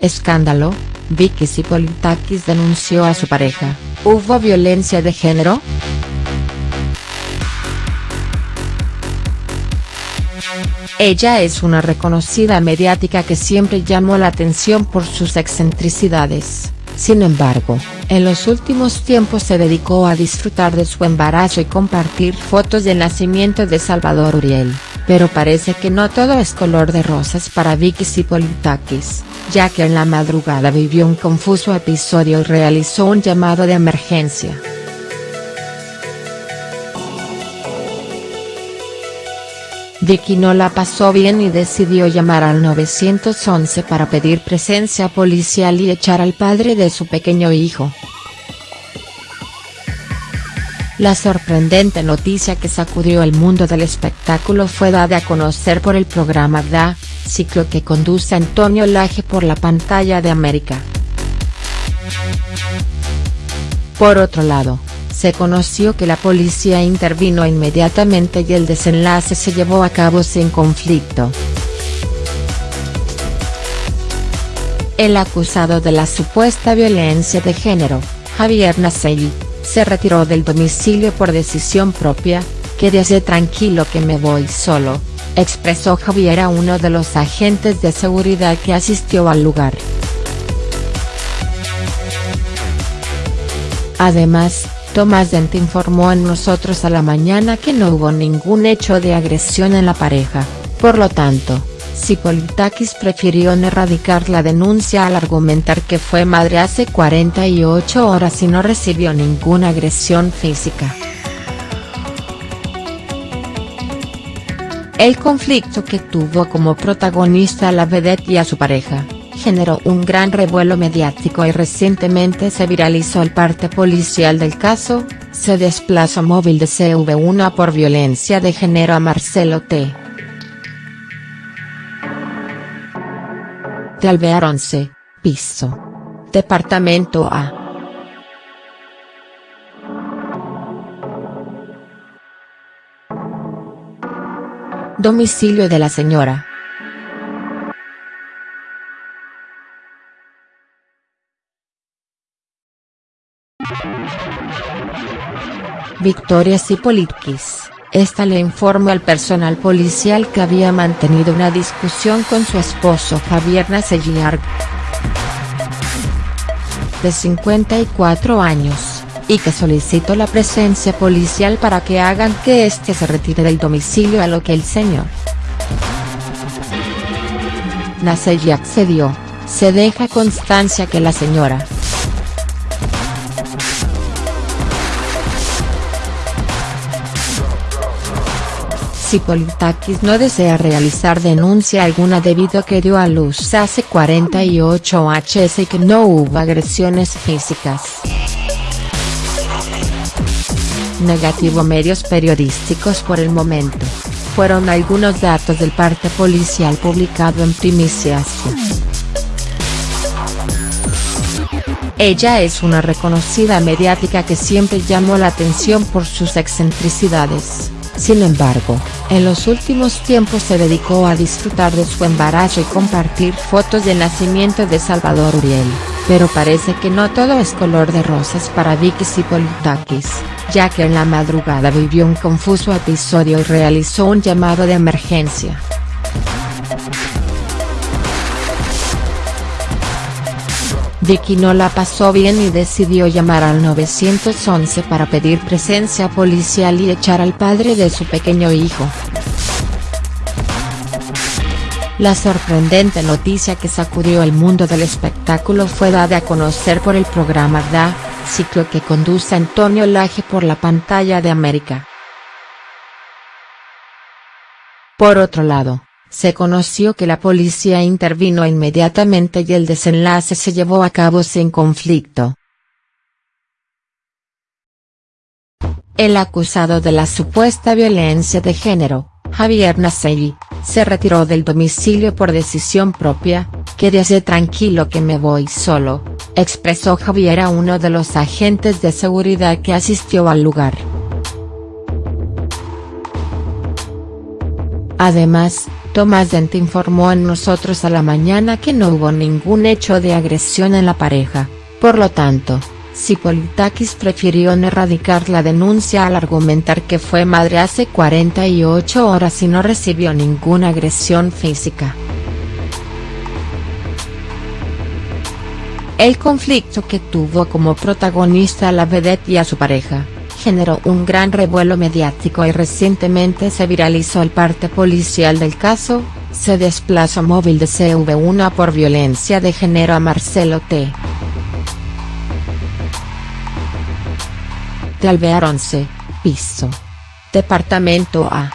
Escándalo, Vicky Sipolitakis denunció a su pareja, ¿hubo violencia de género?. Ella es una reconocida mediática que siempre llamó la atención por sus excentricidades, sin embargo, en los últimos tiempos se dedicó a disfrutar de su embarazo y compartir fotos del nacimiento de Salvador Uriel, pero parece que no todo es color de rosas para Vicky Sipolitakis, ya que en la madrugada vivió un confuso episodio y realizó un llamado de emergencia. Vicky no la pasó bien y decidió llamar al 911 para pedir presencia policial y echar al padre de su pequeño hijo. La sorprendente noticia que sacudió el mundo del espectáculo fue dada a conocer por el programa DA, ciclo que conduce Antonio Laje por la pantalla de América. Por otro lado, se conoció que la policía intervino inmediatamente y el desenlace se llevó a cabo sin conflicto. El acusado de la supuesta violencia de género, Javier Naselli, se retiró del domicilio por decisión propia, quédese tranquilo que me voy solo, expresó Javier a uno de los agentes de seguridad que asistió al lugar. Además, Tomás Dent informó en Nosotros a la Mañana que no hubo ningún hecho de agresión en la pareja, por lo tanto, Sipolitakis prefirió no erradicar la denuncia al argumentar que fue madre hace 48 horas y no recibió ninguna agresión física. El conflicto que tuvo como protagonista a la vedette y a su pareja, generó un gran revuelo mediático y recientemente se viralizó el parte policial del caso, se desplazó móvil de CV1 por violencia de género a Marcelo T. de Alvear 11, piso. Departamento A. Domicilio de la señora. Victoria Sipolitkis, esta le informó al personal policial que había mantenido una discusión con su esposo Javier Naselliar, de 54 años, y que solicitó la presencia policial para que hagan que éste se retire del domicilio a lo que el señor Naselli accedió, se deja constancia que la señora Si Politakis no desea realizar denuncia alguna debido a que dio a luz hace 48 hs y que no hubo agresiones físicas. Negativo medios periodísticos por el momento, fueron algunos datos del parte policial publicado en primicias. Ella es una reconocida mediática que siempre llamó la atención por sus excentricidades. Sin embargo, en los últimos tiempos se dedicó a disfrutar de su embarazo y compartir fotos del nacimiento de Salvador Uriel, pero parece que no todo es color de rosas para Vicky Sipolitakis, ya que en la madrugada vivió un confuso episodio y realizó un llamado de emergencia. Vicky no la pasó bien y decidió llamar al 911 para pedir presencia policial y echar al padre de su pequeño hijo. La sorprendente noticia que sacudió el mundo del espectáculo fue dada a conocer por el programa DA, ciclo que conduce Antonio Laje por la pantalla de América. Por otro lado, se conoció que la policía intervino inmediatamente y el desenlace se llevó a cabo sin conflicto. El acusado de la supuesta violencia de género, Javier Naselli, se retiró del domicilio por decisión propia, quédese tranquilo que me voy solo, expresó Javier a uno de los agentes de seguridad que asistió al lugar. Además, Tomás Dente informó en Nosotros a la Mañana que no hubo ningún hecho de agresión en la pareja, por lo tanto, Cipolitakis prefirió no erradicar la denuncia al argumentar que fue madre hace 48 horas y no recibió ninguna agresión física. El conflicto que tuvo como protagonista a la vedette y a su pareja, generó un gran revuelo mediático y recientemente se viralizó el parte policial del caso, se desplazó móvil de CV1 por violencia de género a Marcelo T. de Alvear 11, piso. Departamento A.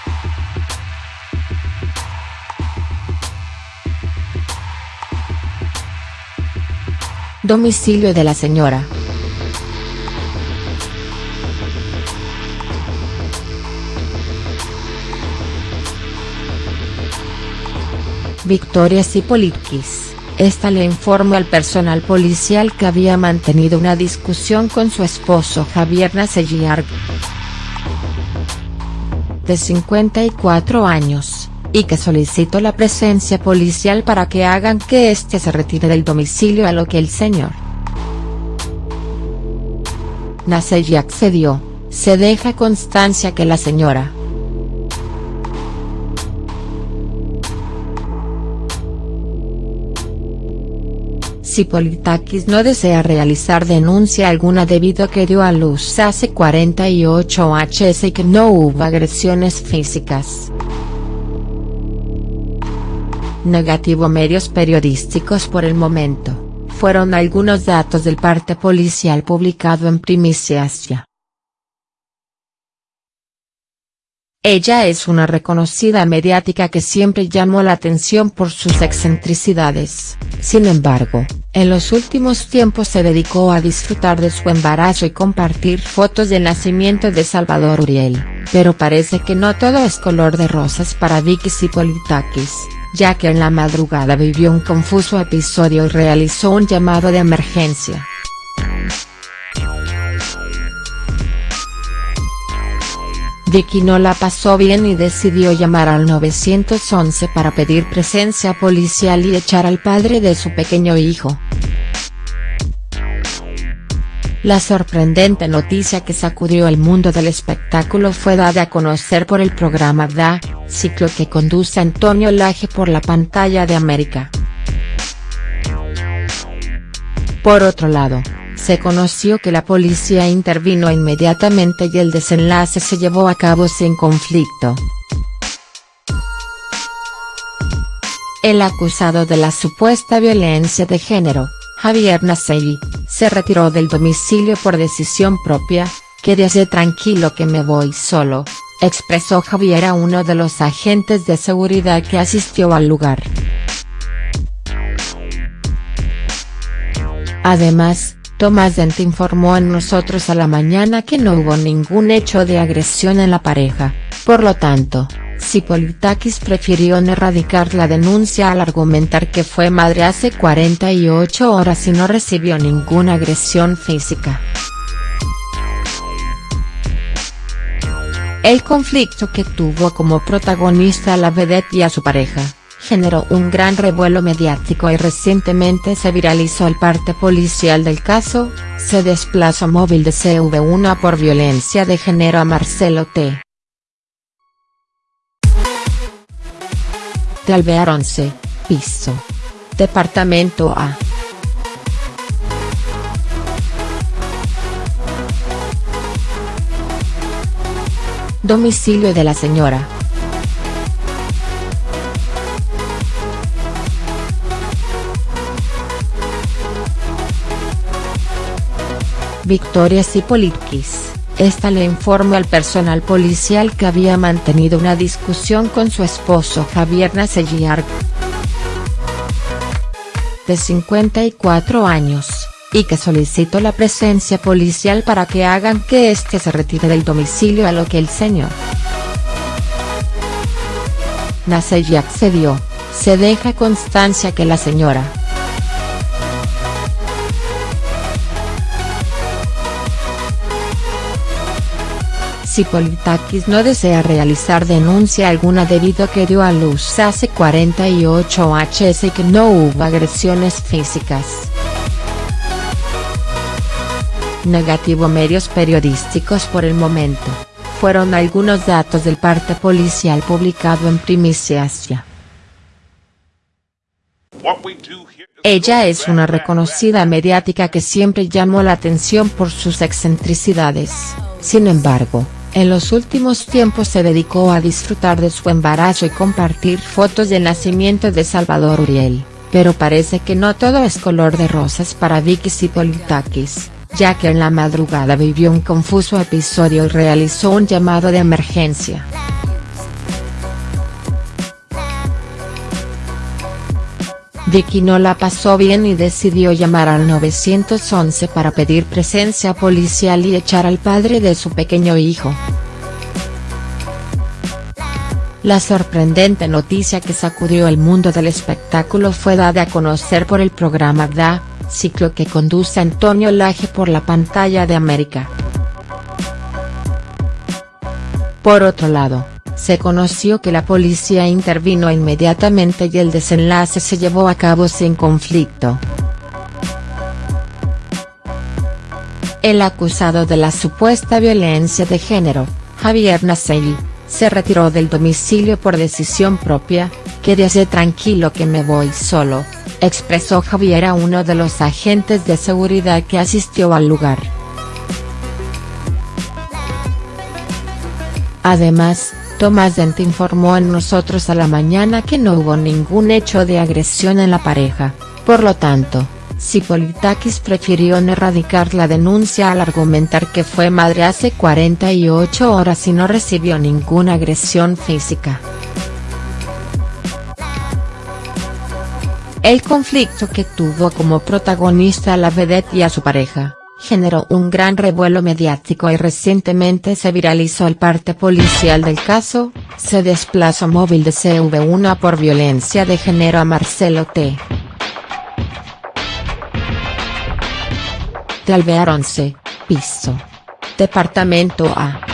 Domicilio de la señora. Victoria Sipolitkis, esta le informó al personal policial que había mantenido una discusión con su esposo Javier Naselliarg, de 54 años y que solicitó la presencia policial para que hagan que éste se retire del domicilio a lo que el señor Naselli accedió, se deja constancia que la señora Politakis no desea realizar denuncia alguna debido a que dio a luz hace 48 hs y que no hubo agresiones físicas. Negativo medios periodísticos por el momento, fueron algunos datos del parte policial publicado en primicias ya. Ella es una reconocida mediática que siempre llamó la atención por sus excentricidades, sin embargo, en los últimos tiempos se dedicó a disfrutar de su embarazo y compartir fotos del nacimiento de Salvador Uriel, pero parece que no todo es color de rosas para Vicky Politakis ya que en la madrugada vivió un confuso episodio y realizó un llamado de emergencia. Vicky no la pasó bien y decidió llamar al 911 para pedir presencia policial y echar al padre de su pequeño hijo. La sorprendente noticia que sacudió el mundo del espectáculo fue dada a conocer por el programa Da, ciclo que conduce Antonio Laje por la pantalla de América. Por otro lado, se conoció que la policía intervino inmediatamente y el desenlace se llevó a cabo sin conflicto. El acusado de la supuesta violencia de género, Javier Nasei, se retiró del domicilio por decisión propia, quédese tranquilo que me voy solo, expresó Javier a uno de los agentes de seguridad que asistió al lugar. Además, Tomás Dente informó en Nosotros a la Mañana que no hubo ningún hecho de agresión en la pareja, por lo tanto, Politakis prefirió no erradicar la denuncia al argumentar que fue madre hace 48 horas y no recibió ninguna agresión física. El conflicto que tuvo como protagonista a la vedette y a su pareja, generó un gran revuelo mediático y recientemente se viralizó el parte policial del caso, se desplazó móvil de CV1 por violencia de género a Marcelo T. de Alvear 11, piso. Departamento A. Domicilio de la señora. Victoria Sipolitkis. Esta le informó al personal policial que había mantenido una discusión con su esposo Javier Naselliarg, de 54 años, y que solicitó la presencia policial para que hagan que éste se retire del domicilio a lo que el señor Naselli accedió, se deja constancia que la señora si Politakis no desea realizar denuncia alguna debido a que dio a luz hace 48 hs y que no hubo agresiones físicas. Negativo medios periodísticos por el momento, fueron algunos datos del parte policial publicado en Primicia Asia. Ella es una reconocida mediática que siempre llamó la atención por sus excentricidades. Sin embargo, en los últimos tiempos se dedicó a disfrutar de su embarazo y compartir fotos del nacimiento de Salvador Uriel, pero parece que no todo es color de rosas para Vicky Sipolitakis, ya que en la madrugada vivió un confuso episodio y realizó un llamado de emergencia. Vicky no la pasó bien y decidió llamar al 911 para pedir presencia policial y echar al padre de su pequeño hijo. La sorprendente noticia que sacudió el mundo del espectáculo fue dada a conocer por el programa Da, ciclo que conduce Antonio Laje por la pantalla de América. Por otro lado, se conoció que la policía intervino inmediatamente y el desenlace se llevó a cabo sin conflicto. El acusado de la supuesta violencia de género, Javier Nasei, se retiró del domicilio por decisión propia, quédese tranquilo que me voy solo, expresó Javier a uno de los agentes de seguridad que asistió al lugar. Además, Tomás Dent informó en Nosotros a la Mañana que no hubo ningún hecho de agresión en la pareja, por lo tanto, Sipolitakis prefirió no erradicar la denuncia al argumentar que fue madre hace 48 horas y no recibió ninguna agresión física. El conflicto que tuvo como protagonista a la vedette y a su pareja, generó un gran revuelo mediático y recientemente se viralizó el parte policial del caso, se desplazó móvil de CV1 por violencia de género a Marcelo T. de Alvear 11, piso. Departamento A.